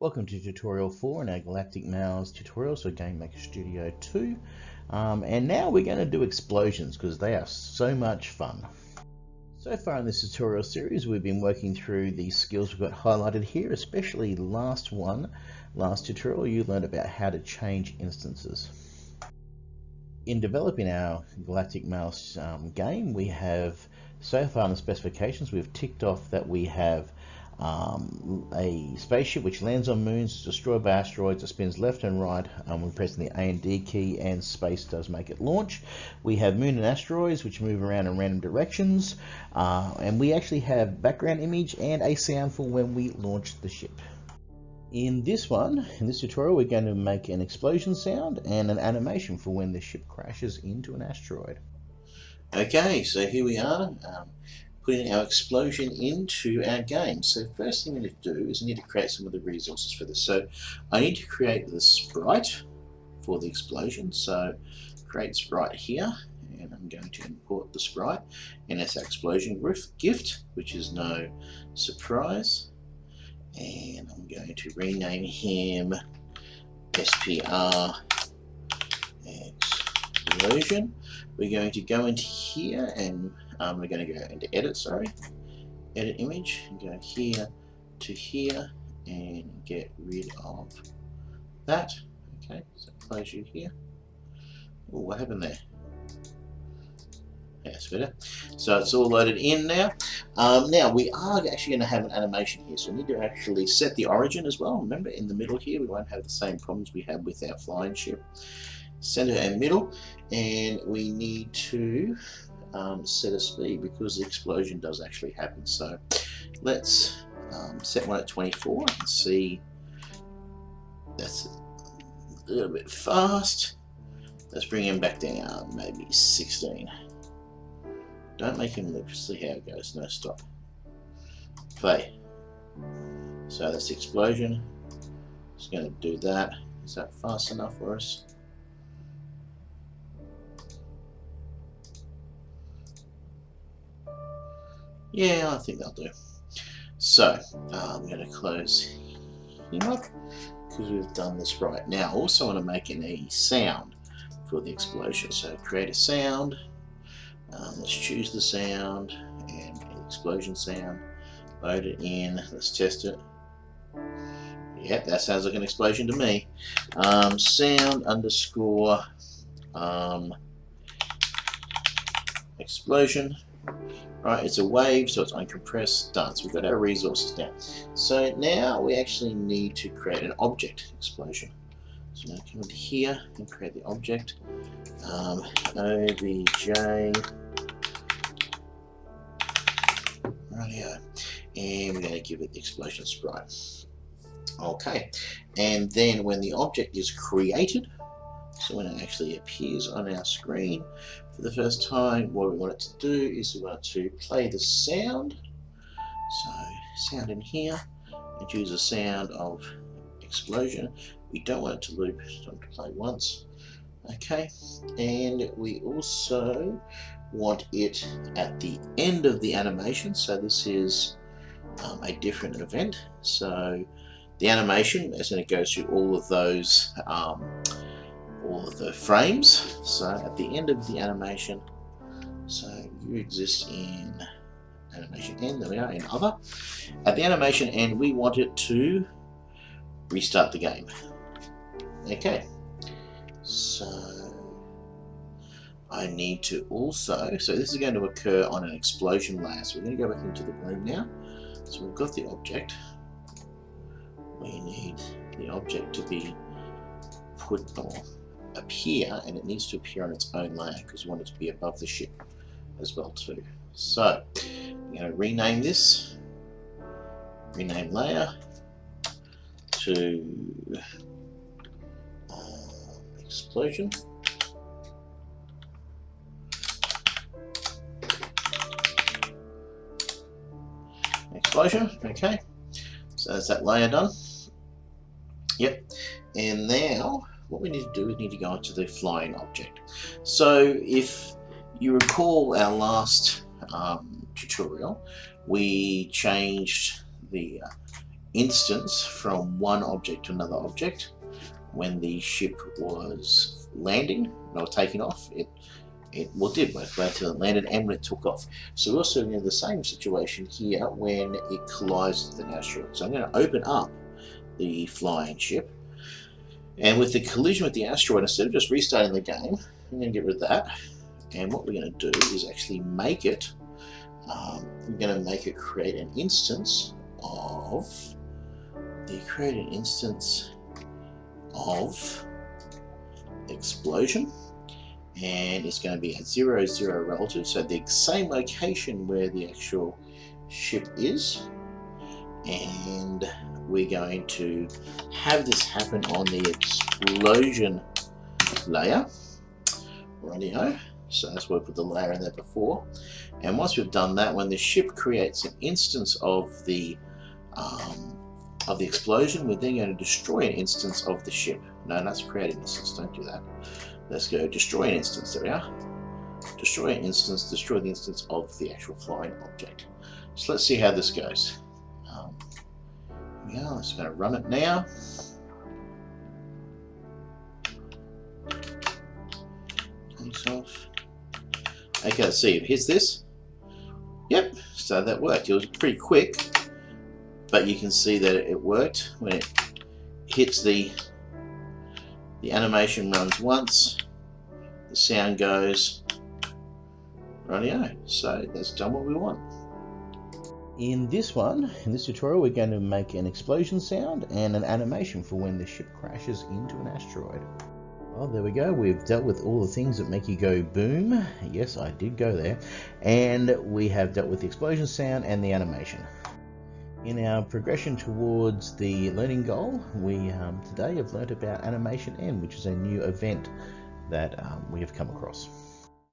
Welcome to tutorial 4 in our Galactic Mouse tutorial, so Game Maker Studio 2. Um, and now we're going to do explosions because they are so much fun. So far in this tutorial series we've been working through the skills we've got highlighted here, especially last one, last tutorial you learned about how to change instances. In developing our Galactic Mouse um, game we have, so far in the specifications we've ticked off that we have um, a spaceship which lands on moons, destroyed by asteroids, it spins left and right um, when pressing the A and D key, and space does make it launch. We have moon and asteroids which move around in random directions, uh, and we actually have background image and a sound for when we launch the ship. In this one, in this tutorial, we're going to make an explosion sound and an animation for when the ship crashes into an asteroid. Okay, so here we are. Um, putting our explosion into our game. So first thing we need to do is we need to create some of the resources for this. So I need to create the sprite for the explosion. So create sprite here and I'm going to import the sprite and our explosion gif which is no surprise and I'm going to rename him SPR explosion. We're going to go into here and um, we're going to go into edit, sorry, edit image, and go here to here and get rid of that. Okay, so close you here. Oh, what happened there? That's better. So it's all loaded in now. Um, now we are actually going to have an animation here, so we need to actually set the origin as well. Remember, in the middle here, we won't have the same problems we had with our flying ship. Center and middle, and we need to um, set a speed because the explosion does actually happen. So let's um, set one at 24 and see that's a little bit fast. Let's bring him back down, maybe 16. Don't make him look, see how it goes. No, stop. Play. So that's explosion. Just going to do that. Is that fast enough for us? Yeah, I think that'll do. So, uh, I'm going to close him up because we've done this right. Now, Also, I want to make an a sound for the explosion. So, create a sound. Um, let's choose the sound and explosion sound. Load it in. Let's test it. Yep, that sounds like an explosion to me. Um, sound underscore um, explosion. Right, it's a wave, so it's uncompressed, done. So we've got our resources now. So now we actually need to create an object explosion. So now come into here and create the object. Um, OBJ radio. And we're going to give it the explosion sprite. Okay, and then when the object is created, so when it actually appears on our screen for the first time, what we want it to do is we want it to play the sound. So sound in here and choose a sound of explosion. We don't want it to loop, just want to play once. Okay, and we also want it at the end of the animation. So this is um, a different event. So the animation is going to go through all of those um, of the frames. So at the end of the animation, so you exist in animation end, there we are, in other. At the animation end, we want it to restart the game. Okay, so I need to also, so this is going to occur on an explosion layer. So we're going to go back into the room now. So we've got the object. We need the object to be put, or appear and it needs to appear on its own layer because you want it to be above the ship as well too. So I'm going to rename this, rename layer to uh, explosion. Explosion, okay. So that's that layer done. Yep. And now what we need to do is need to go into the flying object. So if you recall our last um, tutorial, we changed the uh, instance from one object to another object. When the ship was landing or taking off, it it well did both both it landed and when it took off. So we're also in the same situation here when it collides with an asteroid. So I'm going to open up the flying ship, and with the collision with the asteroid, instead of just restarting the game, I'm going to get rid of that. And what we're going to do is actually make it. Um, I'm going to make it create an instance of the create an instance of explosion and it's going to be at 0, 0 relative, so the same location where the actual ship is. And we're going to have this happen on the explosion layer. Radio. So that's why we put the layer in there before. And once we've done that, when the ship creates an instance of the um, of the explosion, we're then going to destroy an instance of the ship. No, that's create an instance. Don't do that. Let's go destroy an instance. There we are. Destroy an instance, destroy the instance of the actual flying object. So let's see how this goes. We are. Let's going to run it now. Okay, let's see. Here's this. Yep, so that worked. It was pretty quick, but you can see that it worked when it hits the the animation runs once, the sound goes, radio. So that's done what we want. In this one, in this tutorial, we're going to make an explosion sound and an animation for when the ship crashes into an asteroid. Well, there we go. We've dealt with all the things that make you go boom. Yes, I did go there. And we have dealt with the explosion sound and the animation. In our progression towards the learning goal, we um, today have learnt about Animation End, which is a new event that um, we have come across.